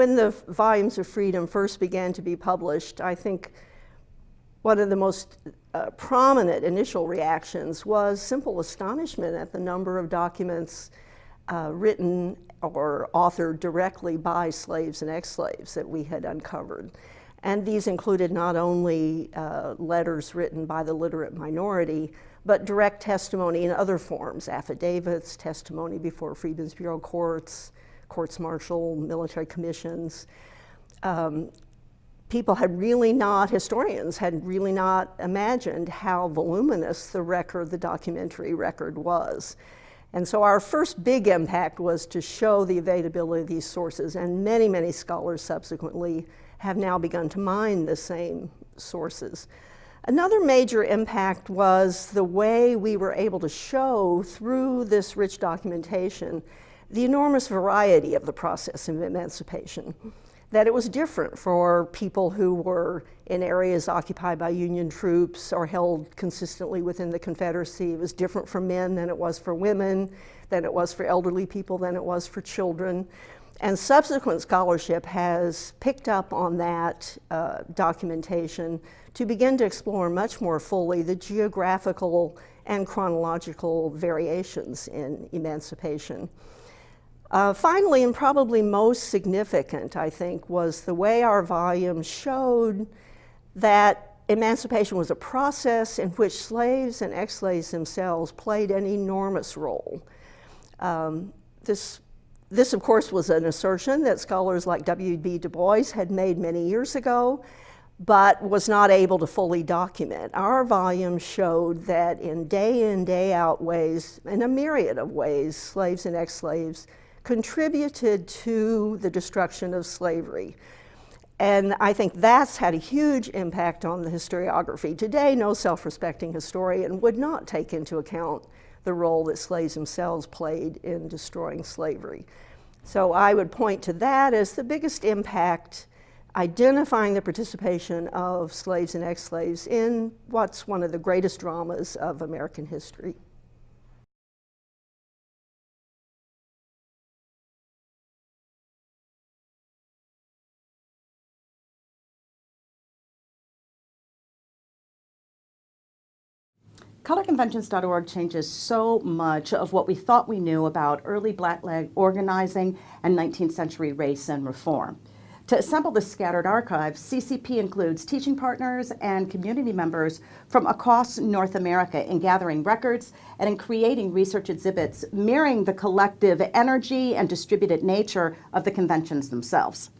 When the volumes of freedom first began to be published, I think one of the most uh, prominent initial reactions was simple astonishment at the number of documents uh, written or authored directly by slaves and ex-slaves that we had uncovered. And these included not only uh, letters written by the literate minority, but direct testimony in other forms, affidavits, testimony before Freedmen's Bureau courts, courts martial, military commissions. Um, people had really not, historians had really not imagined how voluminous the record, the documentary record was. And so our first big impact was to show the availability of these sources, and many, many scholars subsequently have now begun to mine the same sources. Another major impact was the way we were able to show through this rich documentation the enormous variety of the process of emancipation that it was different for people who were in areas occupied by Union troops or held consistently within the Confederacy. It was different for men than it was for women, than it was for elderly people, than it was for children. And subsequent scholarship has picked up on that uh, documentation to begin to explore much more fully the geographical and chronological variations in emancipation. Uh, finally, and probably most significant, I think, was the way our volume showed that emancipation was a process in which slaves and ex-slaves themselves played an enormous role. Um, this, this, of course, was an assertion that scholars like W.E.B. Du Bois had made many years ago, but was not able to fully document. Our volume showed that in day in, day out ways, in a myriad of ways, slaves and ex-slaves contributed to the destruction of slavery. And I think that's had a huge impact on the historiography. Today, no self-respecting historian would not take into account the role that slaves themselves played in destroying slavery. So I would point to that as the biggest impact, identifying the participation of slaves and ex-slaves in what's one of the greatest dramas of American history. ColorConventions.org changes so much of what we thought we knew about early black organizing and 19th century race and reform. To assemble this scattered archive, CCP includes teaching partners and community members from across North America in gathering records and in creating research exhibits mirroring the collective energy and distributed nature of the conventions themselves.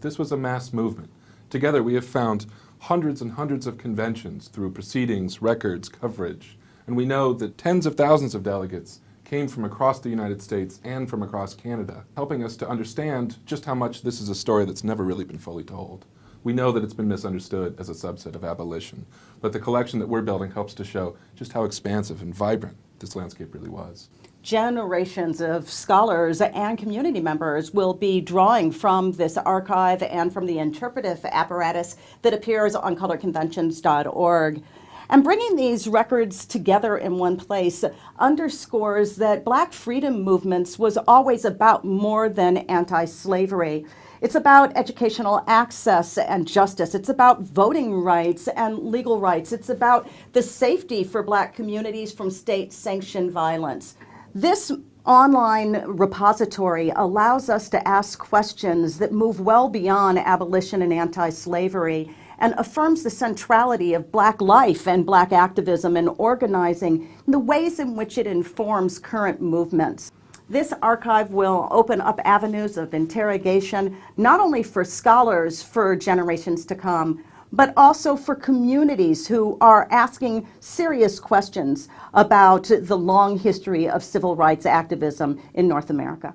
This was a mass movement. Together we have found hundreds and hundreds of conventions through proceedings, records, coverage. And we know that tens of thousands of delegates came from across the United States and from across Canada, helping us to understand just how much this is a story that's never really been fully told. We know that it's been misunderstood as a subset of abolition, but the collection that we're building helps to show just how expansive and vibrant this landscape really was generations of scholars and community members will be drawing from this archive and from the interpretive apparatus that appears on colorconventions.org. And bringing these records together in one place underscores that black freedom movements was always about more than anti-slavery. It's about educational access and justice. It's about voting rights and legal rights. It's about the safety for black communities from state-sanctioned violence. This online repository allows us to ask questions that move well beyond abolition and anti-slavery and affirms the centrality of black life and black activism and organizing and the ways in which it informs current movements. This archive will open up avenues of interrogation, not only for scholars for generations to come, but also for communities who are asking serious questions about the long history of civil rights activism in North America.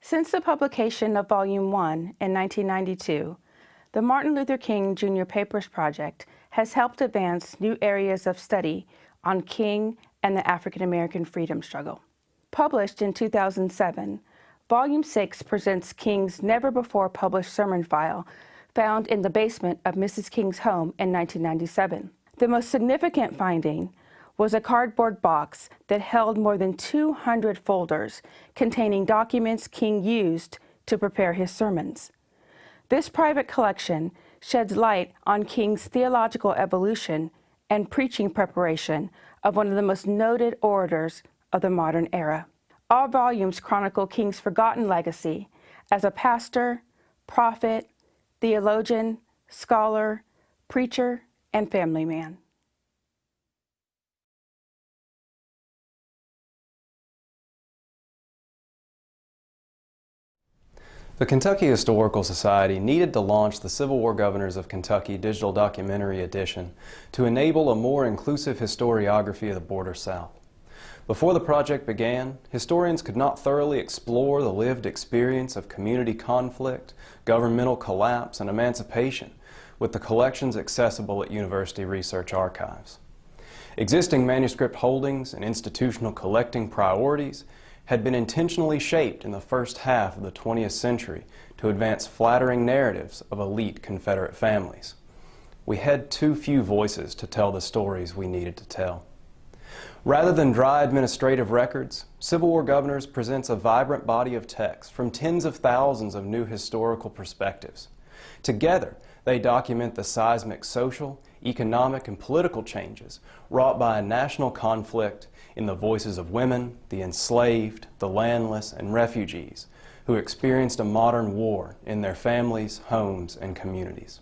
Since the publication of Volume 1 in 1992, the Martin Luther King Jr. Papers Project has helped advance new areas of study on King and the African American freedom struggle. Published in 2007, Volume 6 presents King's never-before-published sermon file found in the basement of Mrs. King's home in 1997. The most significant finding was a cardboard box that held more than 200 folders containing documents King used to prepare his sermons. This private collection sheds light on King's theological evolution and preaching preparation of one of the most noted orators of the modern era. All volumes chronicle King's forgotten legacy as a pastor, prophet, theologian, scholar, preacher, and family man. The Kentucky Historical Society needed to launch the Civil War Governors of Kentucky Digital Documentary Edition to enable a more inclusive historiography of the Border South. Before the project began, historians could not thoroughly explore the lived experience of community conflict, governmental collapse, and emancipation with the collections accessible at university research archives. Existing manuscript holdings and institutional collecting priorities had been intentionally shaped in the first half of the 20th century to advance flattering narratives of elite Confederate families. We had too few voices to tell the stories we needed to tell. Rather than dry administrative records, Civil War Governors presents a vibrant body of text from tens of thousands of new historical perspectives. Together, they document the seismic social, economic, and political changes wrought by a national conflict in the voices of women, the enslaved, the landless, and refugees who experienced a modern war in their families, homes, and communities.